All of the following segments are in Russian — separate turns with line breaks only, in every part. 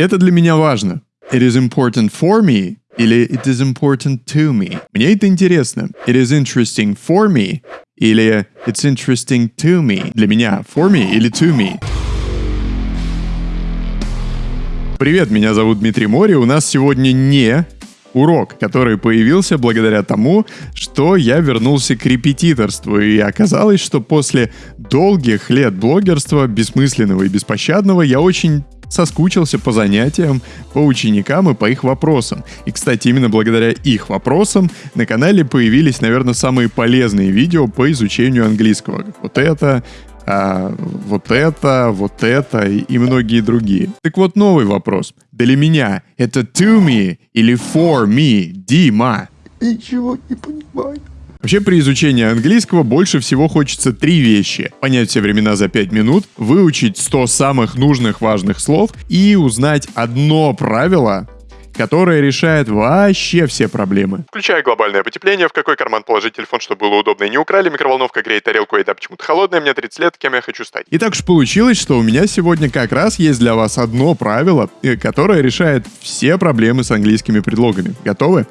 Это для меня важно. It is important for me или it is important to me. Мне это интересно. It is interesting for me или it's interesting to me. Для меня for me или to me. Привет, меня зовут Дмитрий Мори. У нас сегодня не урок, который появился благодаря тому, что я вернулся к репетиторству. И оказалось, что после долгих лет блогерства, бессмысленного и беспощадного, я очень соскучился по занятиям, по ученикам и по их вопросам. И, кстати, именно благодаря их вопросам на канале появились, наверное, самые полезные видео по изучению английского. Вот это, а, вот это, вот это и многие другие. Так вот новый вопрос. Для меня это to me или for me, Дима?
Ничего не понимаю.
Вообще при изучении английского больше всего хочется три вещи. Понять все времена за 5 минут, выучить 100 самых нужных важных слов и узнать одно правило, которая решает вообще все проблемы.
Включая глобальное потепление, в какой карман положить телефон, чтобы было удобно и не украли, микроволновка греет тарелку, и еда почему-то холодная, мне 30 лет, кем я хочу стать.
И так уж получилось, что у меня сегодня как раз есть для вас одно правило, э, которое решает все проблемы с английскими предлогами. Готовы?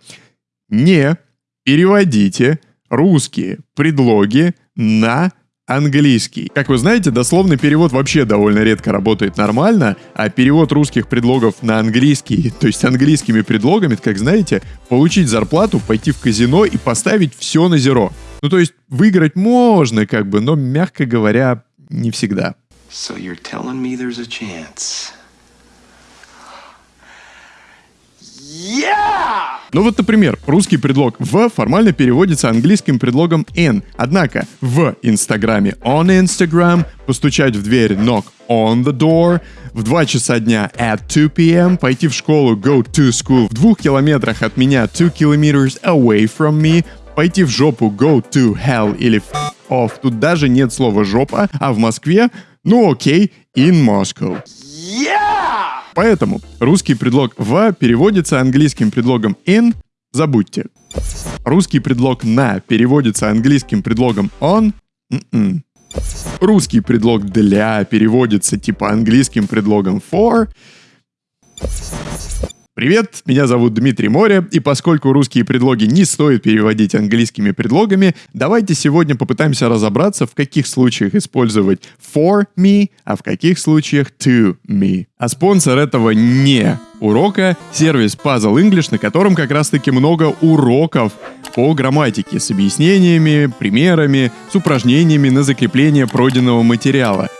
Не переводите русские предлоги на английский. Как вы знаете, дословный перевод вообще довольно редко работает нормально, а перевод русских предлогов на английский, то есть английскими предлогами, как знаете, получить зарплату, пойти в казино и поставить все на зеро. Ну то есть выиграть можно, как бы, но, мягко говоря, не всегда.
So you're telling me there's a chance?
Ну вот, например, русский предлог «в» формально переводится английским предлогом «in». Однако в Инстаграме «on Instagram», постучать в дверь «knock on the door», в 2 часа дня at 2 p.m., пойти в школу «go to school», в двух километрах от меня «two kilometers away from me», пойти в жопу «go to hell» или «f off». Тут даже нет слова «жопа», а в Москве, ну окей, «in Moscow». Поэтому русский предлог «в» переводится английским предлогом «in», забудьте. Русский предлог «на» переводится английским предлогом «on», м-м. Русский предлог «для» переводится типа английским предлогом «for», Привет, меня зовут Дмитрий Море, и поскольку русские предлоги не стоит переводить английскими предлогами, давайте сегодня попытаемся разобраться, в каких случаях использовать for me, а в каких случаях to me. А спонсор этого не урока — сервис Puzzle English, на котором как раз-таки много уроков по грамматике с объяснениями, примерами, с упражнениями на закрепление пройденного материала —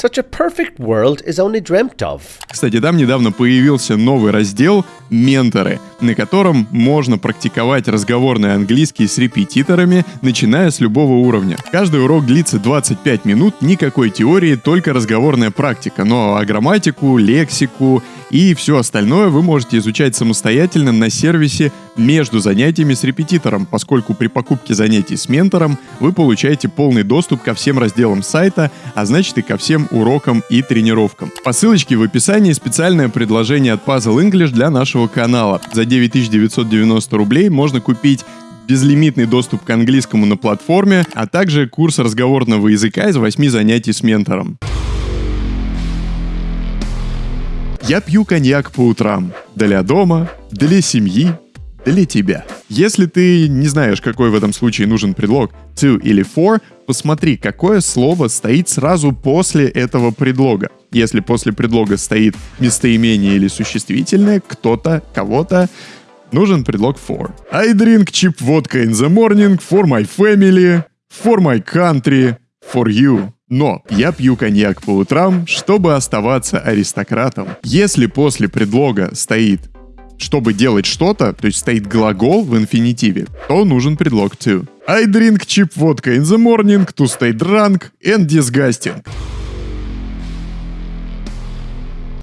Such a perfect world is only dreamt of.
Кстати, там недавно появился новый раздел «Менторы», на котором можно практиковать разговорный английский с репетиторами, начиная с любого уровня. Каждый урок длится 25 минут, никакой теории, только разговорная практика, но а грамматику, лексику и все остальное вы можете изучать самостоятельно на сервисе между занятиями с репетитором, поскольку при покупке занятий с ментором вы получаете полный доступ ко всем разделам сайта, а значит и ко всем урокам и тренировкам. По ссылочке в описании специальное предложение от Puzzle English для нашего канала. За 9990 рублей можно купить безлимитный доступ к английскому на платформе, а также курс разговорного языка из 8 занятий с ментором. Я пью коньяк по утрам. Для дома, для семьи, для тебя. Если ты не знаешь, какой в этом случае нужен предлог to или for, посмотри, какое слово стоит сразу после этого предлога. Если после предлога стоит местоимение или существительное, кто-то, кого-то, нужен предлог for. I drink cheap vodka in the morning for my family, for my country, for you. Но я пью коньяк по утрам, чтобы оставаться аристократом. Если после предлога стоит чтобы делать что-то, то есть стоит глагол в инфинитиве, то нужен предлог to. I drink cheap vodka in the morning to stay drunk and disgusting.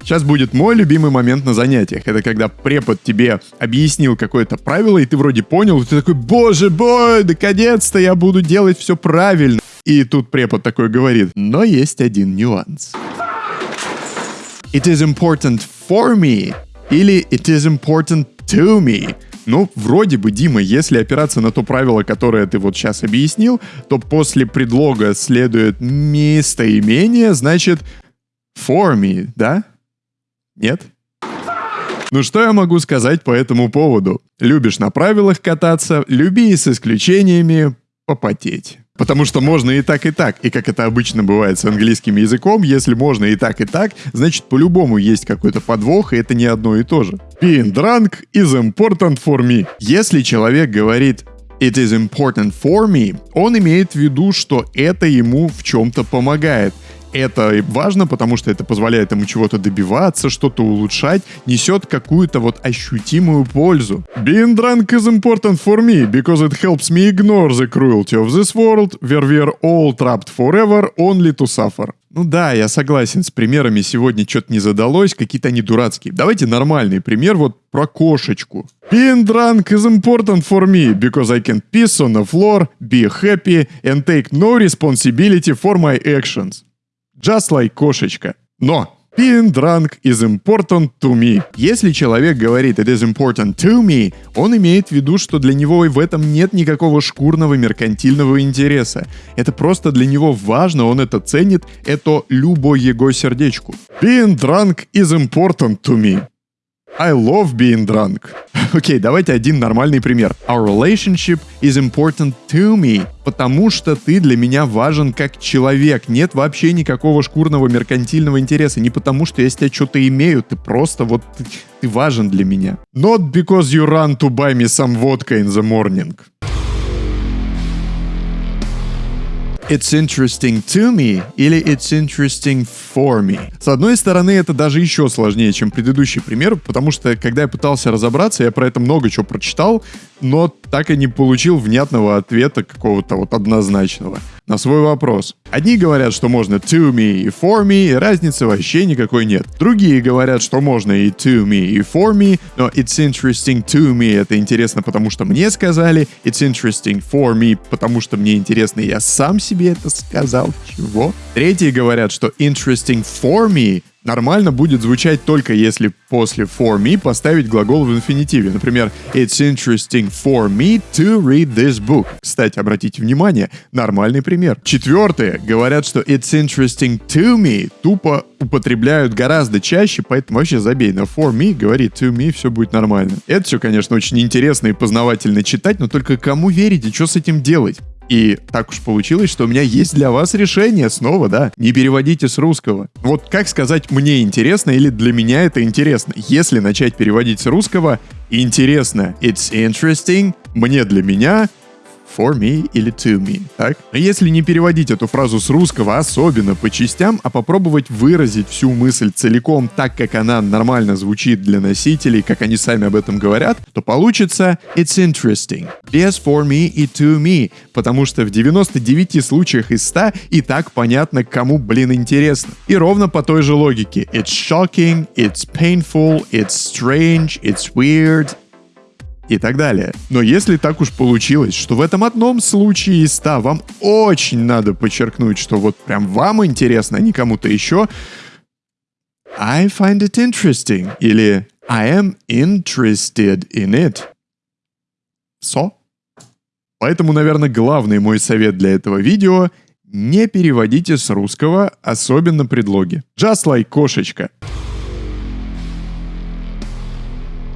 Сейчас будет мой любимый момент на занятиях. Это когда препод тебе объяснил какое-то правило, и ты вроде понял, и ты такой, боже мой, наконец-то я буду делать все правильно. И тут препод такой говорит, но есть один нюанс. It is important for me или it is important to me. Ну, вроде бы, Дима, если опираться на то правило, которое ты вот сейчас объяснил, то после предлога следует местоимение, значит, For me, да? Нет? Ну что я могу сказать по этому поводу? Любишь на правилах кататься, люби с исключениями попотеть. Потому что можно и так, и так. И как это обычно бывает с английским языком, если можно и так, и так, значит по-любому есть какой-то подвох, и это не одно и то же. Being drunk is important for me. Если человек говорит It is important for me, он имеет в виду, что это ему в чем-то помогает это важно, потому что это позволяет ему чего-то добиваться, что-то улучшать, несет какую-то вот ощутимую пользу. Being drunk is important for me, because it helps me ignore the cruelty of this world, where we're all trapped forever, only to suffer. Ну да, я согласен, с примерами сегодня что-то не задалось, какие-то они дурацкие. Давайте нормальный пример вот про кошечку. Being drunk is important for me, because I can piss on the floor, be happy and take no responsibility for my actions. Just like кошечка. Но Being drunk is important to me. Если человек говорит it is important to me, он имеет в виду, что для него и в этом нет никакого шкурного меркантильного интереса. Это просто для него важно, он это ценит, это любой его сердечку. Being drunk is important to me. I love being drunk. Окей, okay, давайте один нормальный пример. Our relationship is important to me. Потому что ты для меня важен как человек. Нет вообще никакого шкурного меркантильного интереса. Не потому, что я с тебя что-то имею. Ты просто вот... Ты, ты важен для меня. Not because you run to buy me some vodka in the morning. It's interesting to me или It's interesting for me. С одной стороны, это даже еще сложнее, чем предыдущий пример, потому что, когда я пытался разобраться, я про это много чего прочитал, но так и не получил внятного ответа какого-то вот однозначного на свой вопрос. Одни говорят, что можно to me и for me, и разницы вообще никакой нет. Другие говорят, что можно и to me, и for me, но it's interesting to me это интересно, потому что мне сказали, it's interesting for me, потому что мне интересно, я сам себе это сказал. Чего? Третьи говорят, что interesting for me нормально будет звучать только если после for me поставить глагол в инфинитиве. Например, It's interesting for me to read this book. Кстати, обратите внимание, нормальный пример. Четвертые говорят, что It's interesting to me тупо употребляют гораздо чаще, поэтому вообще забей на for me, говори to me, все будет нормально. Это все, конечно, очень интересно и познавательно читать, но только кому верить и что с этим делать? И так уж получилось, что у меня есть для вас решение снова, да. Не переводите с русского. Вот как сказать «мне интересно» или «для меня это интересно». Если начать переводить с русского, интересно, it's interesting, мне для меня, for me или to me, так? Если не переводить эту фразу с русского особенно по частям, а попробовать выразить всю мысль целиком так, как она нормально звучит для носителей, как они сами об этом говорят, то получится it's interesting. Без for me и to me, потому что в 99 случаях из 100 и так понятно, кому, блин, интересно. И ровно по той же логике. It's shocking, it's painful, it's strange, it's weird, и так далее. Но если так уж получилось, что в этом одном случае из 100 вам очень надо подчеркнуть, что вот прям вам интересно, а не кому-то еще, I find it interesting или I am interested in it. So? Поэтому, наверное, главный мой совет для этого видео — не переводите с русского, особенно предлоги. Just like кошечка.